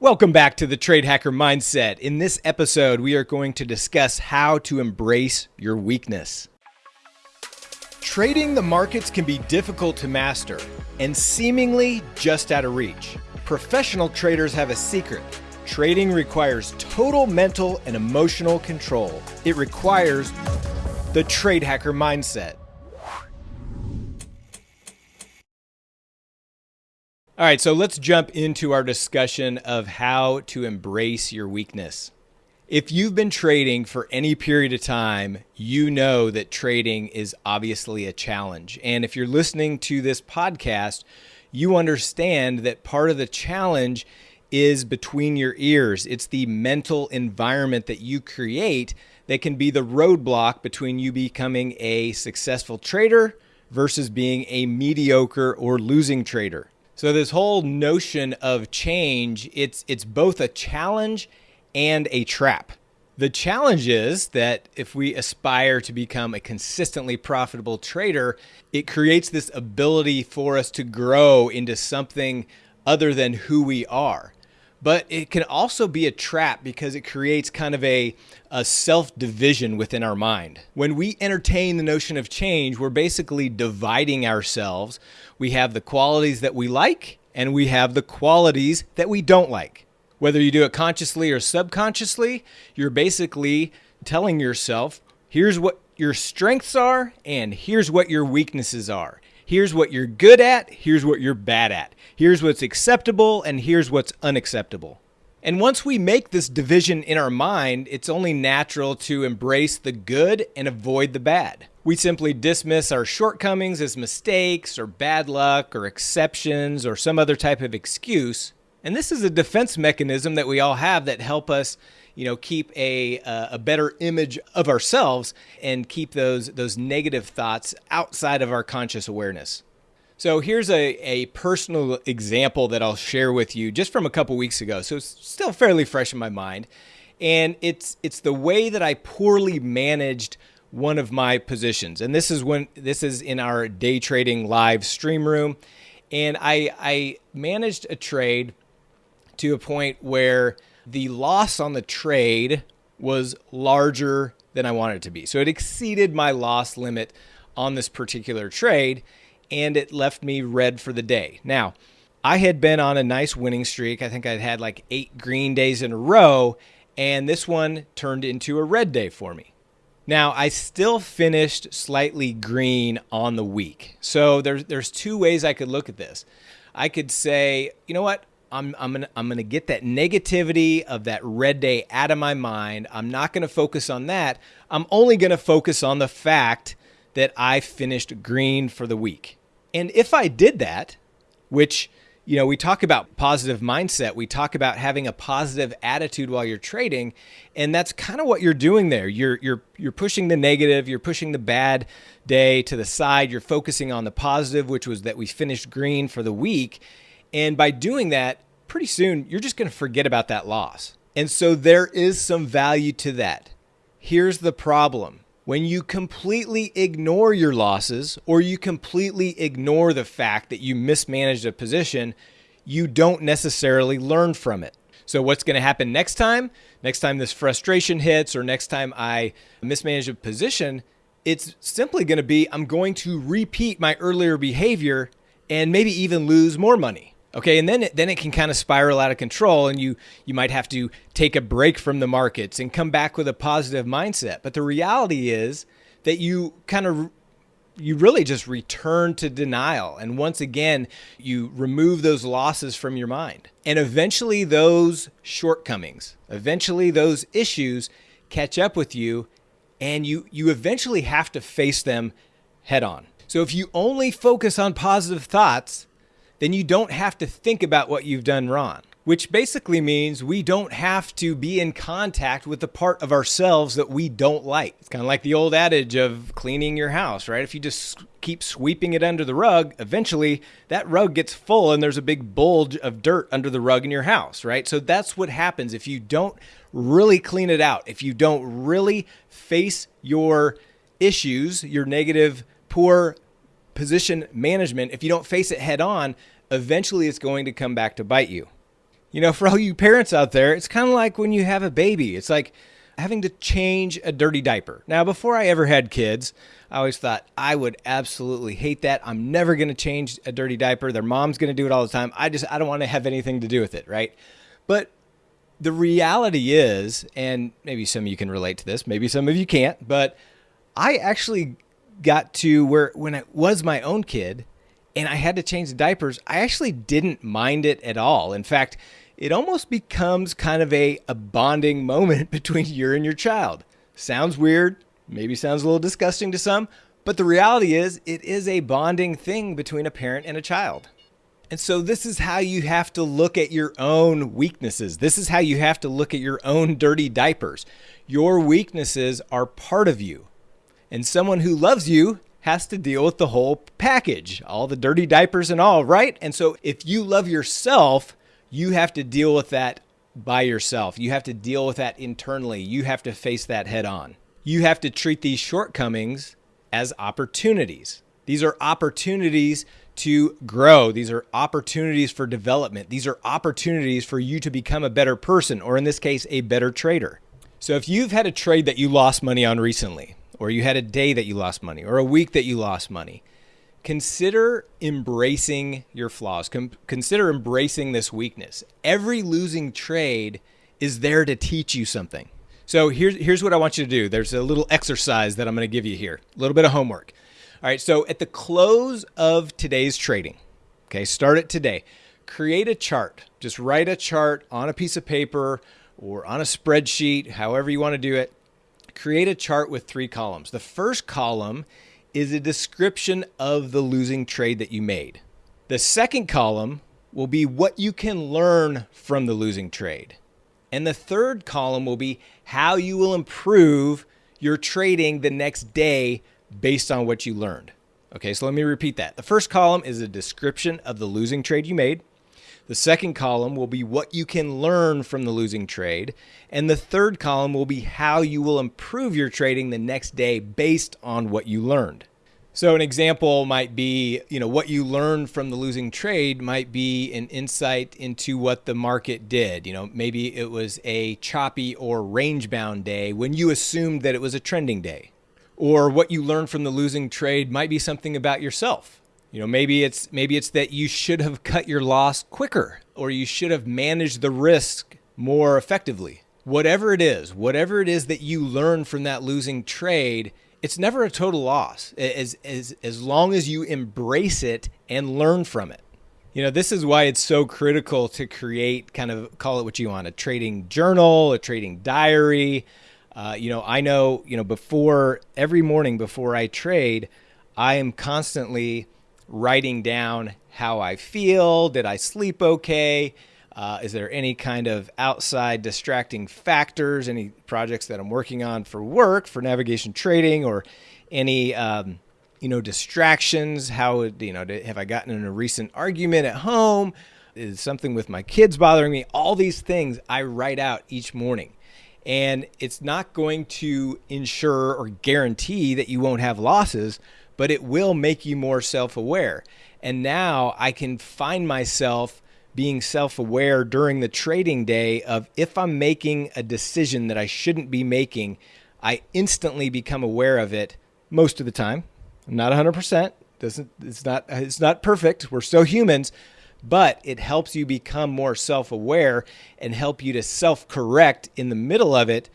Welcome back to the Trade Hacker Mindset. In this episode, we are going to discuss how to embrace your weakness. Trading the markets can be difficult to master and seemingly just out of reach. Professional traders have a secret. Trading requires total mental and emotional control. It requires the Trade Hacker Mindset. All right, so let's jump into our discussion of how to embrace your weakness. If you've been trading for any period of time, you know that trading is obviously a challenge. And if you're listening to this podcast, you understand that part of the challenge is between your ears. It's the mental environment that you create that can be the roadblock between you becoming a successful trader versus being a mediocre or losing trader. So this whole notion of change, it's it's both a challenge and a trap. The challenge is that if we aspire to become a consistently profitable trader, it creates this ability for us to grow into something other than who we are. But it can also be a trap because it creates kind of a, a self division within our mind. When we entertain the notion of change, we're basically dividing ourselves. We have the qualities that we like, and we have the qualities that we don't like. Whether you do it consciously or subconsciously, you're basically telling yourself, here's what your strengths are, and here's what your weaknesses are. Here's what you're good at, here's what you're bad at. Here's what's acceptable, and here's what's unacceptable. And once we make this division in our mind, it's only natural to embrace the good and avoid the bad. We simply dismiss our shortcomings as mistakes or bad luck or exceptions or some other type of excuse. And this is a defense mechanism that we all have that help us you know keep a uh, a better image of ourselves and keep those those negative thoughts outside of our conscious awareness. So here's a, a personal example that I'll share with you just from a couple weeks ago. So it's still fairly fresh in my mind. And it's it's the way that I poorly managed one of my positions. And this is when this is in our day trading live stream room. And I I managed a trade to a point where the loss on the trade was larger than I wanted it to be. So it exceeded my loss limit on this particular trade and it left me red for the day. Now, I had been on a nice winning streak. I think I'd had like eight green days in a row, and this one turned into a red day for me. Now, I still finished slightly green on the week. So there's there's two ways I could look at this. I could say, you know what? I'm I'm gonna I'm gonna get that negativity of that red day out of my mind. I'm not gonna focus on that. I'm only gonna focus on the fact that I finished green for the week. And if I did that, which you know, we talk about positive mindset. We talk about having a positive attitude while you're trading, and that's kind of what you're doing there. You're you're you're pushing the negative, you're pushing the bad day to the side. You're focusing on the positive, which was that we finished green for the week, and by doing that, pretty soon you're just going to forget about that loss. And so there is some value to that. Here's the problem. When you completely ignore your losses or you completely ignore the fact that you mismanaged a position, you don't necessarily learn from it. So, what's going to happen next time? Next time this frustration hits, or next time I mismanage a position, it's simply going to be I'm going to repeat my earlier behavior and maybe even lose more money. Okay, and then it, then it can kind of spiral out of control, and you you might have to take a break from the markets and come back with a positive mindset. But the reality is that you kind of you really just return to denial, and once again you remove those losses from your mind, and eventually those shortcomings, eventually those issues catch up with you, and you you eventually have to face them head on. So if you only focus on positive thoughts then you don't have to think about what you've done wrong, which basically means we don't have to be in contact with the part of ourselves that we don't like. It's kind of like the old adage of cleaning your house, right? If you just keep sweeping it under the rug, eventually that rug gets full and there's a big bulge of dirt under the rug in your house, right? So that's what happens if you don't really clean it out, if you don't really face your issues, your negative, poor position management, if you don't face it head on, eventually it's going to come back to bite you. You know, for all you parents out there, it's kind of like when you have a baby. It's like having to change a dirty diaper. Now, before I ever had kids, I always thought I would absolutely hate that. I'm never going to change a dirty diaper. Their mom's going to do it all the time. I just I don't want to have anything to do with it, right? But the reality is, and maybe some of you can relate to this, maybe some of you can't, but I actually got to where when it was my own kid and I had to change the diapers, I actually didn't mind it at all. In fact, it almost becomes kind of a, a bonding moment between you and your child. Sounds weird, maybe sounds a little disgusting to some, but the reality is it is a bonding thing between a parent and a child. And so this is how you have to look at your own weaknesses. This is how you have to look at your own dirty diapers. Your weaknesses are part of you. And someone who loves you has to deal with the whole package, all the dirty diapers and all, right? And so if you love yourself, you have to deal with that by yourself. You have to deal with that internally. You have to face that head on. You have to treat these shortcomings as opportunities. These are opportunities to grow. These are opportunities for development. These are opportunities for you to become a better person, or in this case, a better trader. So if you've had a trade that you lost money on recently, or you had a day that you lost money, or a week that you lost money, consider embracing your flaws. Com- consider embracing this weakness. Every losing trade is there to teach you something. So here's here's what I want you to do. There's a little exercise that I'm going to give you here. A little bit of homework. All right, so at the close of today's trading, okay, start it today. Create a chart. Just write a chart on a piece of paper or on a spreadsheet, however you want to do it. Create a chart with three columns. The first column is a description of the losing trade that you made. The second column will be what you can learn from the losing trade. And the third column will be how you will improve your trading the next day based on what you learned. Okay, so let me repeat that. The first column is a description of the losing trade you made. The second column will be what you can learn from the losing trade. And the third column will be how you will improve your trading the next day based on what you learned. So an example might be, you know, what you learned from the losing trade might be an insight into what the market did. You know, maybe it was a choppy or range bound day when you assumed that it was a trending day or what you learned from the losing trade might be something about yourself. You know, maybe it's maybe it's that you should have cut your loss quicker or you should have managed the risk more effectively. Whatever it is, whatever it is that you learn from that losing trade, it's never a total loss as as as long as you embrace it and learn from it. You know, this is why it's so critical to create kind of call it what you want, a trading journal, a trading diary, uh, you know, I know, you know, before every morning before I trade, I am constantly writing down how I feel. Did I sleep okay? Uh, is there any kind of outside distracting factors, any projects that I'm working on for work, for navigation trading, or any, um, you know, distractions? How, you know, have I gotten in a recent argument at home? Is something with my kids bothering me? All these things I write out each morning and it's not going to ensure or guarantee that you won't have losses, but it will make you more self aware. And now I can find myself being self aware during the trading day of if I'm making a decision that I shouldn't be making, I instantly become aware of it most of the time. I'm not 100%. Doesn't it's not it's not perfect. We're still humans, but it helps you become more self aware and help you to self correct in the middle of it.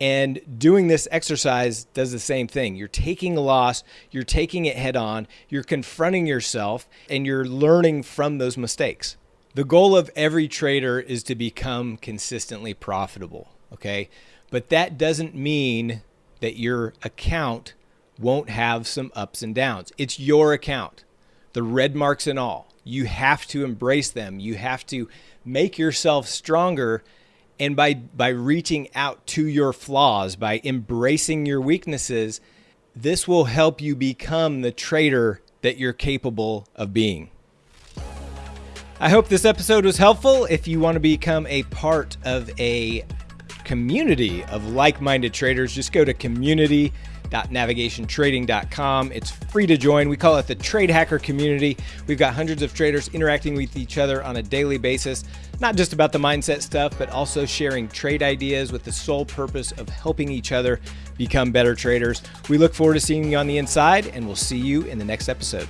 And doing this exercise does the same thing. You're taking a loss, you're taking it head on, you're confronting yourself, and you're learning from those mistakes. The goal of every trader is to become consistently profitable, okay? But that doesn't mean that your account won't have some ups and downs. It's your account, the red marks and all you have to embrace them. You have to make yourself stronger. And by, by reaching out to your flaws, by embracing your weaknesses, this will help you become the trader that you're capable of being. I hope this episode was helpful. If you want to become a part of a community of like minded traders, just go to community www.navigationtrading.com. It's free to join. We call it the Trade Hacker Community. We've got hundreds of traders interacting with each other on a daily basis, not just about the mindset stuff, but also sharing trade ideas with the sole purpose of helping each other become better traders. We look forward to seeing you on the inside, and we'll see you in the next episode.